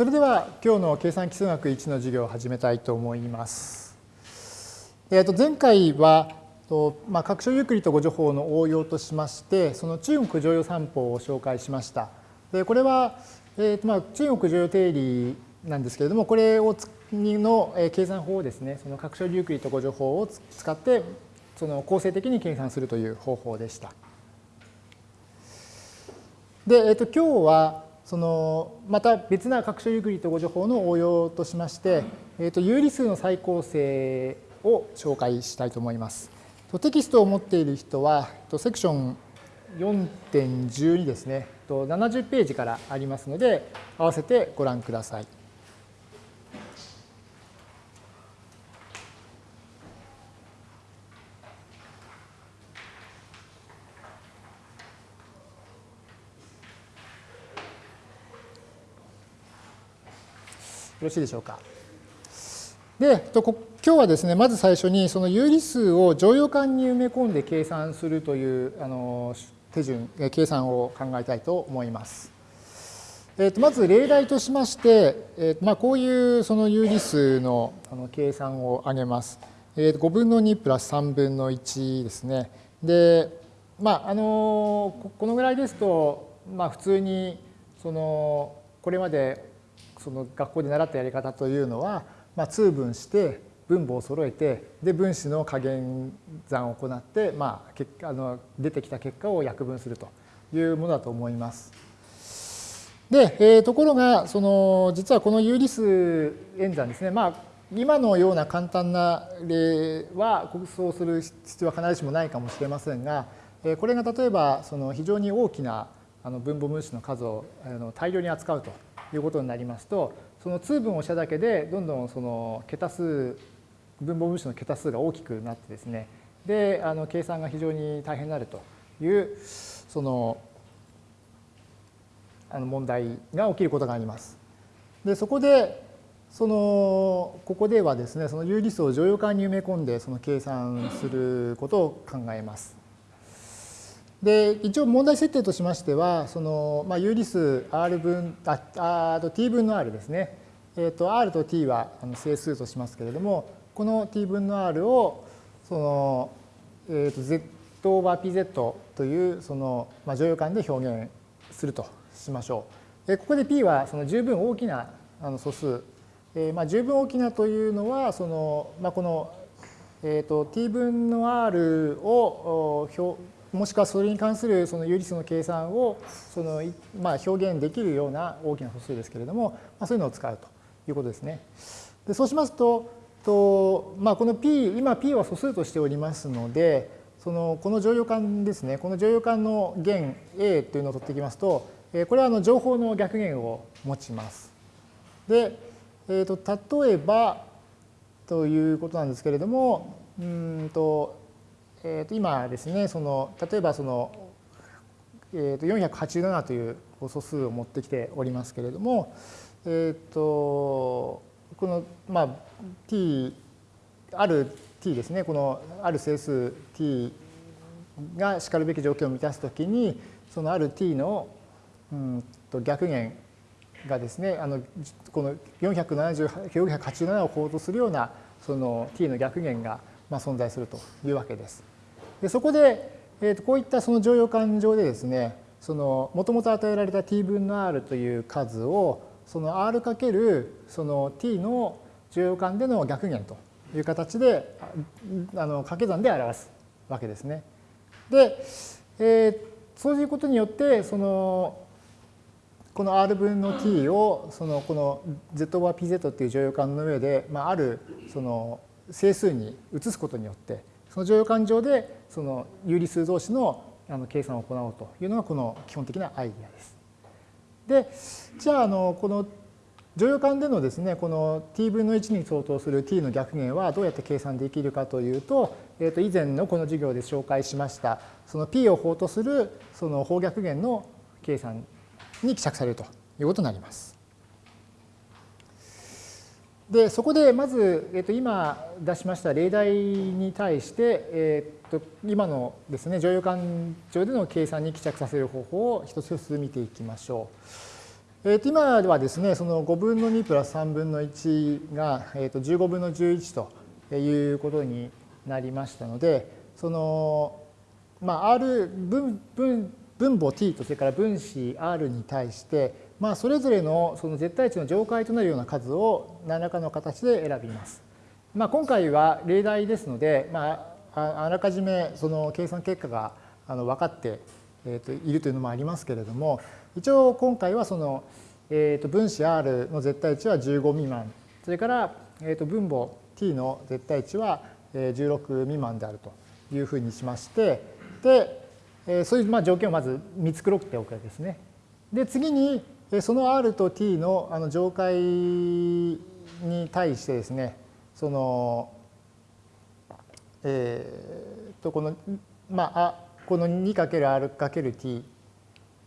それでは今日の計算基数学1の授業を始めたいと思います。えー、と前回はと、まあ、拡張ユークリッド誤助法の応用としましてその中国常用三法を紹介しました。でこれは、えーとまあ、中国常用定理なんですけれどもこれをの計算法をですねその拡張ユークリッド誤助法を使ってその構成的に計算するという方法でした。で、えー、と今日はそのまた別な拡張ユークリッド誤助法の応用としまして、えー、と有理数の再構成を紹介したいと思います。テキストを持っている人はセクション4.12ですね70ページからありますので合わせてご覧ください。ろしいでしょうか。で、今日はですね、まず最初にその有理数を乗用感に埋め込んで計算するというあの手順、計算を考えたいと思います。えー、とまず例題としまして、えーまあ、こういうその有理数のあの計算を挙げます。えー、5分の2プラス3分の1ですね。で、まあ、あのこのぐらいですと、まあ、普通にそのこれまでその学校で習ったやり方というのは、まあ、通分して分母を揃えてで分子の加減算を行って、まあ、結あの出てきた結果を約分するというものだと思います。で、えー、ところがその実はこの有理数演算ですね、まあ、今のような簡単な例はそうする必要は必ずしもないかもしれませんがこれが例えばその非常に大きな分母分子の数を大量に扱うということになりますとその通分をしただけでどんどんその桁数分母分子の桁数が大きくなってですねであの計算が非常に大変になるというそのあの問題が起きることがあります。でそこでそのここではですねその有理数を乗用感に埋め込んでその計算することを考えます。で一応問題設定としましてはその、まあ、有理数 r 分ああと t 分の r ですね、えー、と r と t は整数としますけれどもこの t 分の r をその、えー、と z オーバー pz というその、まあ、乗用感で表現するとしましょう。でここで p はその十分大きなあの素数、えー、まあ十分大きなというのはその、まあ、この、えー、と t 分の r を表もしくはそれに関するその有理数の計算をその、まあ、表現できるような大きな素数ですけれども、まあ、そういうのを使うということですね。でそうしますとと、まあ、この p 今 p は素数としておりますのでそのこの乗用感ですねこの乗用感の弦 a というのを取っていきますとこれはあの情報の逆弦を持ちます。で、えー、と例えばということなんですけれどもうんとえー、と今ですねその例えばその、えー、と487という素数を持ってきておりますけれども、えー、とこの、まあ、t ある t ですねこのある整数 t がしかるべき条件を満たすときにそのある t の、うんと逆弦がですねあのこの487を法とするようなその t の逆弦がまあ存在するというわけです。でそこで、えー、とこういったその乗用感上でですねそのもともと与えられた t 分の r という数をその r かけるその t の乗用感での逆弦という形であの掛け算で表すわけですね。で、えー、そういうことによってそのこの r 分の t をそのこの z オーバー pz っていう乗用感の上で、まあ、あるその整数に移すことによってその乗用感上でその有理数同士の計算を行おうというのがこの基本的なアイディアです。で、じゃあ、あのこの乗用感でのですね、この t 分の1に相当する t の逆弦はどうやって計算できるかというと、えー、と以前のこの授業で紹介しました、その p を法とするその方逆弦の計算に希釈されるということになります。でそこでまず、えー、と今出しました例題に対して、えー、と今のですね乗用感上での計算に帰着させる方法を一つ一つ見ていきましょう。えー、と今ではですね、その5分の2プラス3分の1が、えー、と15分の11ということになりましたので、その、まあ、R 分分分母 t とそれから分子 r に対して、まあ、それぞれのその絶対値の上階となるような数を何らかの形で選びます。まあ、今回は例題ですので、まあ、あらかじめその計算結果があの分かってえー、といるというのもありますけれども、一応今回はその、えー、と分子 R の絶対値は15未満、それから、えー、と分母 T の絶対値は16未満であるというふうにしまして、で、えそういうまあ条件をまず見繕っておくわけですね。で、次にその R と T のあの上階に対してですね、その、えー、とこの、まあ、この 2×R×T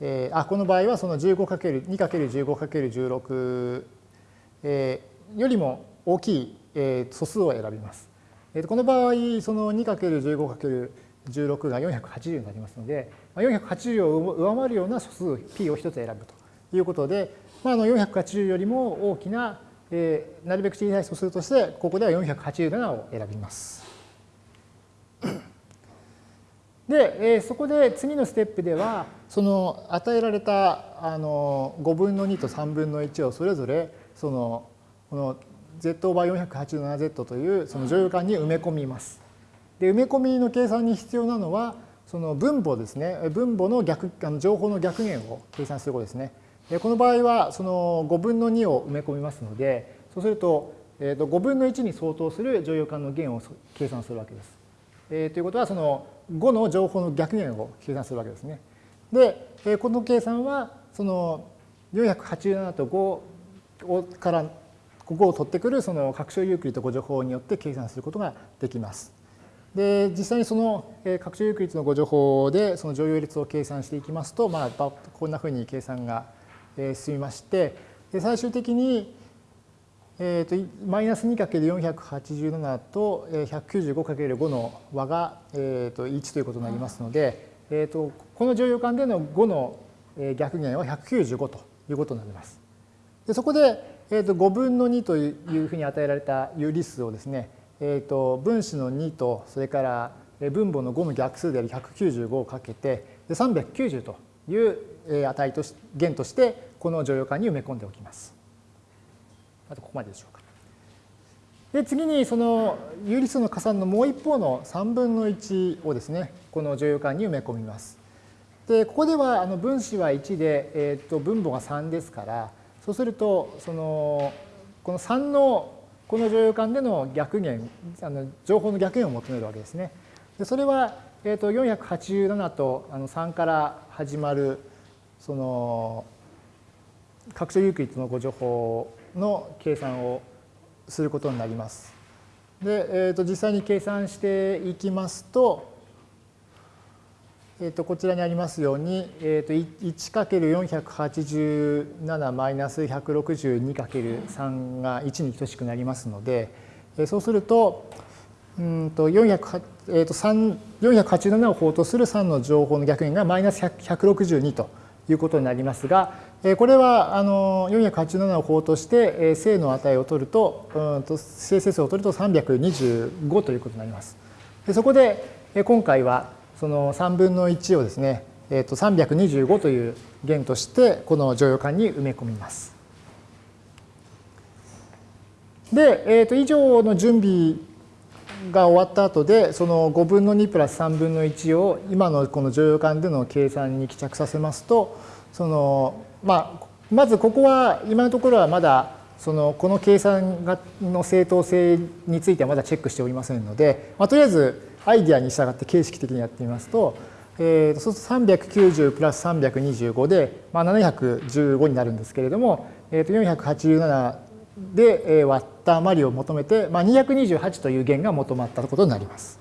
えー、あこの場合はその 15×2×15×16、えー、よりも大きい、えー、素数を選びます。えー、この場合その 2×15×16 が480になりますので480を上回るような素数 p を1つ選ぶということで、まあ、あの480よりも大きな、えー、なるべく小さい素数としてここでは487を選びます。で、えー、そこで次のステップではその与えられたあの5分の2と3分の1をそれぞれそのこの z オーバー 487z というその乗用感に埋め込みます。で埋め込みの計算に必要なのはその分母ですね分母の逆あの情報の逆減を計算することですね。この場合はその5分の2を埋め込みますのでそうすると,、えー、と5分の1に相当する乗用感の減を計算するわけです。えー、ということはその5の情報の逆減を計算するわけですね。で、この計算はその487と5からここを取ってくるその拡張ユークリッド誤助法によって計算することができます。で実際にその拡張ユークリッドの誤助法でその乗用率を計算していきますと、まあ、こんなふうに計算が進みまして最終的にえーと、マイナス 2×487 と 195×5 の和が、えーと、1ということになりますので、えーと、この乗用感での5の逆減は195ということになります。でそこで、えー、と5分の2というふうに与えられた有理数をですね、えー、と分子の2とそれから分母の5の逆数である195をかけてで390という値とし弦としてこの乗用感に埋め込んでおきます。あとここまででしょうか。で次にその有理数の加算のもう一方の3分の1をですねこの乗用感に埋め込みます。でここではあの分子は1で、えー、と分母が3ですからそうするとそのこの3のこの乗用感での逆減あの情報の逆減を求めるわけですね。でそれは、えー、と487とあの3から始まるその拡張ユークリッドのご情報の計算をすることになります。で、えー、と実際に計算していきますと、えー、とこちらにありますように、えー、と 1×487 マイナス 162×3 が1に等しくなりますので、そうすると、うんと400えー、と487を法とする3の情報の逆円がマイナス162ということになりますが、これはあの487を法として正の値を取ると、うんと正整数を取ると325ということになります。でそこで今回はその3分の1をですね、えー、と325という弦としてこの乗用感に埋め込みます。で、えー、と以上の準備が終わった後でその5分の2プラス3分の1を今のこの乗用感での計算に帰着させますとそのまあ、まずここは今のところはまだそのこの計算がの正当性についてはまだチェックしておりませんので、まあ、とりあえずアイディアに従って形式的にやってみますと、えー、そうすると390プラス325で、まあ、715になるんですけれども、えー、と487で割った余りを求めて、まあ、228という弦が求まったことになります。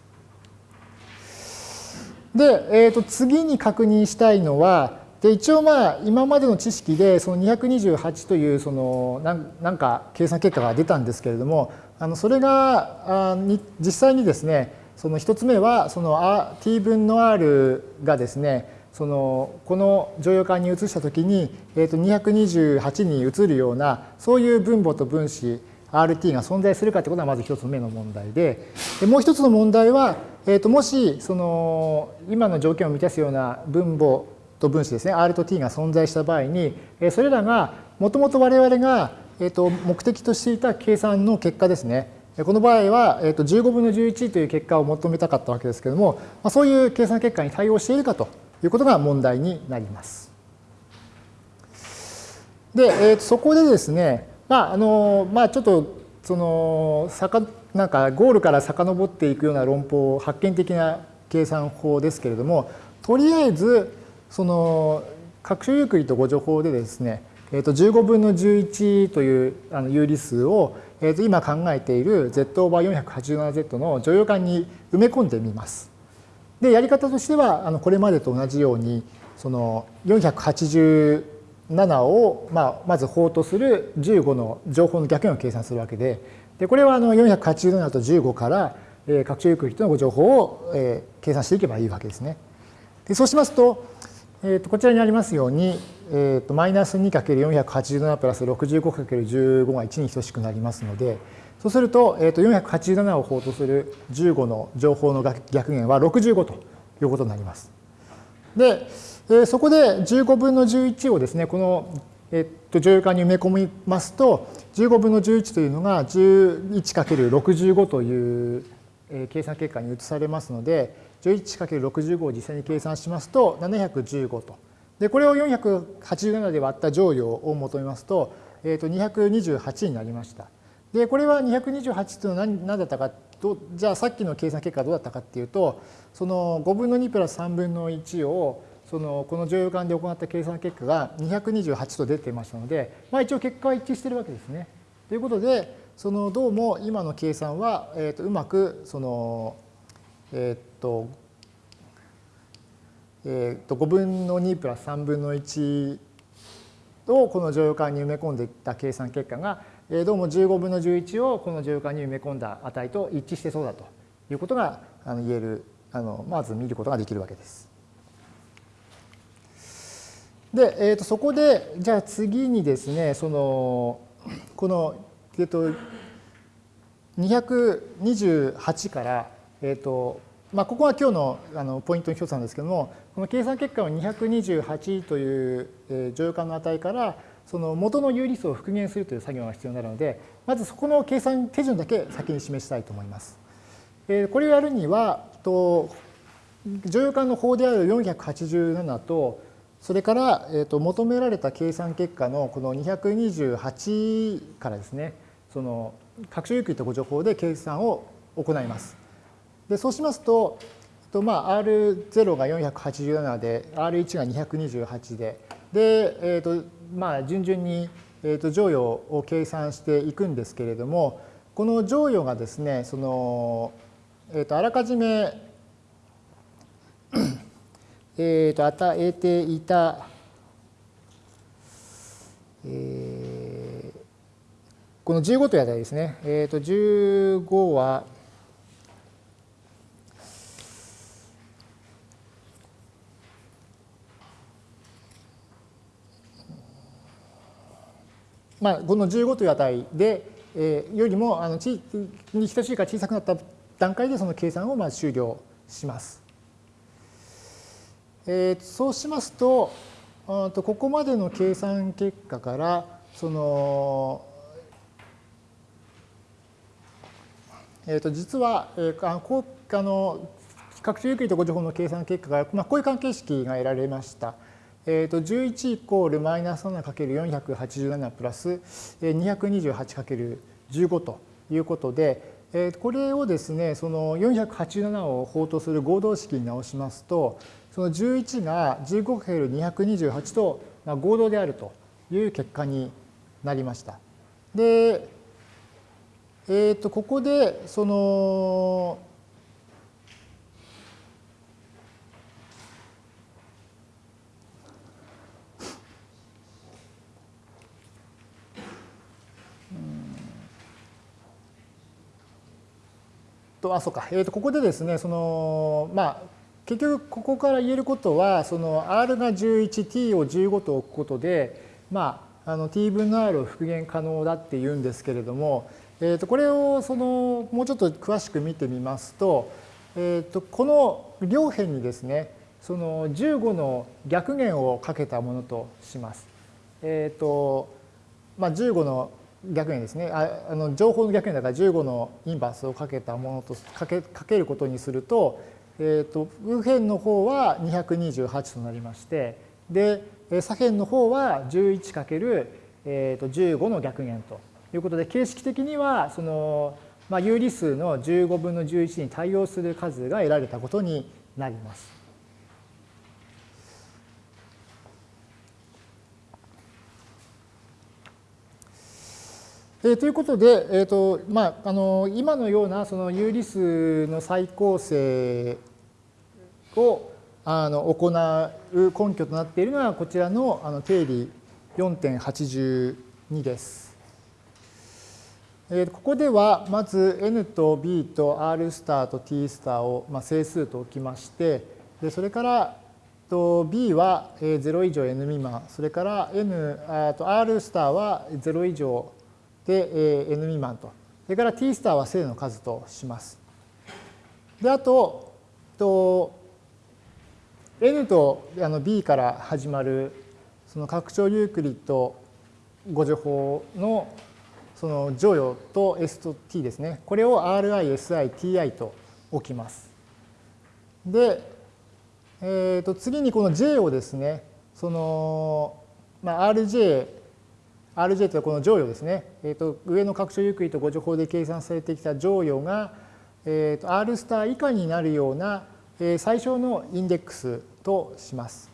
で、えー、と次に確認したいのは、で一応まあ今までの知識でその228というそのなんか計算結果が出たんですけれどもあのそれがあに実際にですねその1つ目はその t 分の r がですねそのこの乗用感に移したときに、えー、と228に移るようなそういう分母と分子 RT が存在するかということがまず一つ目の問題で。でもう一つの問題は、えー、ともしその今の条件を満たすような分母と分子ですね R と T が存在した場合にそれらがもともと我々がえー、と目的としていた計算の結果ですね。この場合は15分の11という結果を求めたかったわけですけれどもそういう計算結果に対応しているかと。いうことが問題になります。で、えー、そこでですね、まああのまあ、ちょっとそのなんかゴールから遡っていくような論法発見的な計算法ですけれどもとりあえずその各種ユークリッド誤助法でですね、えー、と15分の11というあの有理数を、えー、と今考えている z オーバー 487z の乗用感に埋め込んでみます。でやり方としてはあのこれまでと同じようにその487を、まあ、まず法とする15の情報の逆円を計算するわけででこれはあの487と15から、えー、拡張ユークリッドのご情報を、えー、計算していけばいいわけですね。でそうしますと,、えー、とこちらにありますように、えー、とマイナス 2×487 プラス 65×15 が1に等しくなりますのでそうすると、えー、と487を法とする15の情報の逆減は65ということになります。で、えー、そこで15分の11をですね、この、えー、と乗用感に埋め込みますと、15分の11というのが 11×65 という計算結果に移されますので、11×65 を実際に計算しますと715と。で、これを487で割った乗用を求めますと、えー、と228になりました。で、これは228というのは何だったかと、じゃあさっきの計算結果はどうだったかっていうと、その5分の2プラス3分の1を、そのこの乗用感で行った計算結果が228と出ていましたので、まあ、一応結果は一致してるわけですね。ということで、そのどうも今の計算は、えー、とうまくその、えっ、ー、と、えー、と5分の2プラス3分の1をこの乗用感に埋め込んでいった計算結果がどうも15分の11をこの乗用感に埋め込んだ値と一致してそうだということが言えるあのまず見ることができるわけです。で、えー、とそこでじゃあ次にですねそのこの、えー、と228から、えーとまあ、ここは今日のあのポイントの一つなんですけどもこの計算結果を228という、えー、乗用感の値からその元の有理数を復元するという作業が必要になるので、まずそこの計算手順だけ先に示したいと思います。これをやるには、と乗用感の法である487と、それから、えー、と求められた計算結果のこの228からですね、その拡張有機とご情報で計算を行います。でそうしますと、とまあ、R0 が487で、R1 が228で、で、えーとまあ、順々に、えー、と乗与を計算していくんですけれどもこの乗与がですねその、えー、とあらかじめ えと与えていた、えー、この15という値ですね、えー、と15はまあ、この15という値で、えー、よりもあのちに等しいか小さくなった段階でその計算をまあ終了します。えー、そうしますととここまでの計算結果からそのえー、と実は、えー、あこうあの拡張有機とご情報の計算結果が、まあ、こういう関係式が得られました。えー、と11イコールマイナス 7×487 プラス 228×15 ということで、えー、これをですねその487を法とする合同式に直しますとその11が 15×228 と合同であるという結果になりました。で、えー、とここでそのとあそうか、えー、とここでですねそのまあ結局ここから言えることはその r が 11t を15と置くことでまああの t 分の r を復元可能だっていうんですけれども、えー、とこれをそのもうちょっと詳しく見てみますと,、えー、とこの両辺にですねその15の逆弦をかけたものとします。えっ、とまあ、15の逆にですねああの情報の逆にだから15のインバースをかけたものとかけかけることにすると,、えーと、右辺の方は228となりましてで左辺の方は 11× えーと15の逆弦ということで形式的にはその、まあ、有理数の15分の11に対応する数が得られたことになります。えー、ということで、えーとまあ、あの今のようなその有理数の再構成をあの行う根拠となっているのはこちらのあの定理4.82です。え、ここではまず n と b と r スターと t スターを、まあ、整数と置きましてでそれからと b は0以上 n 未満それから n と r スターは0以上で、N 未満と。それから T スターは正の数とします。で、あと、と N とあの B から始まるその拡張ユークリッド誤助法のその乗与と S と T ですね。これを RI、SI、TI と置きます。で、えー、と次にこの J をですね、その、まあ、RJ RJ というのはこの乗与ですね、えー、と上の拡張ゆっくりとご情報で計算されてきた乗与が、えー、と R スター以下になるような、え、最小のインデックスとします。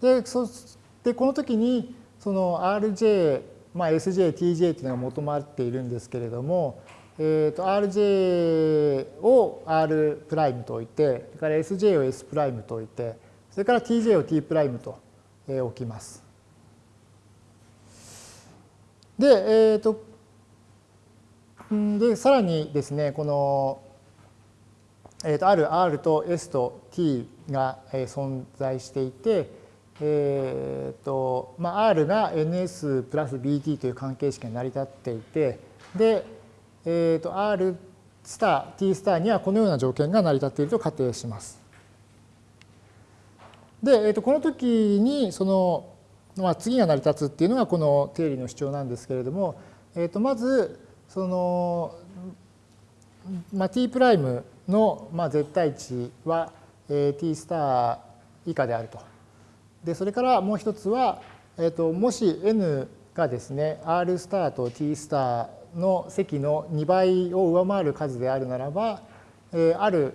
でそしてこの時にその RJ、まあ、SJ、TJ というのが求まっているんですけれども、えー、と RJ を R' と置いて、それから SJ を S' と置いて、それから TJ を T' と置きます。で、えーと、でさらにですねこの、えーと、ある R と S と T が存在していて、えーとまあ、R が NS プラス BT という関係式が成り立っていてで、えー、と R スター T スターにはこのような条件が成り立っていると仮定します。で、えー、とこの時にそのまあ、次が成り立つっていうのがこの定理の主張なんですけれども、えー、とまずその、まあ、t' の、まあ、絶対値は、えー、t スター以下であると。でそれからもう一つは、えー、ともし n がですね r スターと t スターの積の2倍を上回る数であるならば、えー、ある、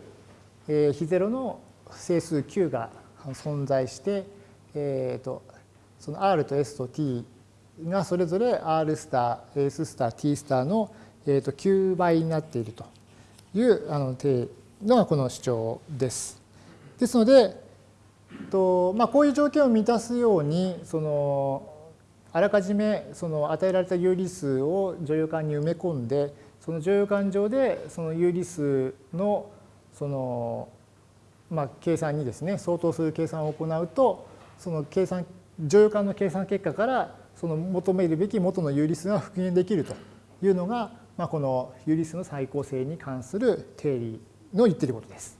えー、非ゼロの整数 q が存在して、えー、とその R と S と T がそれぞれ R スター、S スター、T スターの、えー、と9倍になっているというあののがこの主張です。ですので、とまあ、こういう条件を満たすようにそのあらかじめその与えられた有理数を乗用感に埋め込んでその乗用感上でその有理数のその、まあ、計算にですね相当する計算を行うとその計算乗用感の計算結果からその求めるべき元の有理数が復元できるというのが、まあ、この有理数の再構成に関する定理の言っていることです。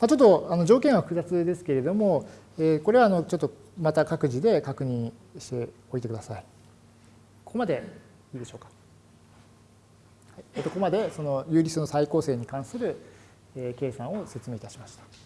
ちょっとあの条件は複雑ですけれども、えこれはあのちょっとまた各自で確認しておいてください。ここまでいいでしょうか。はい、ここまでその有理数の再構成に関する計算を説明いたしました。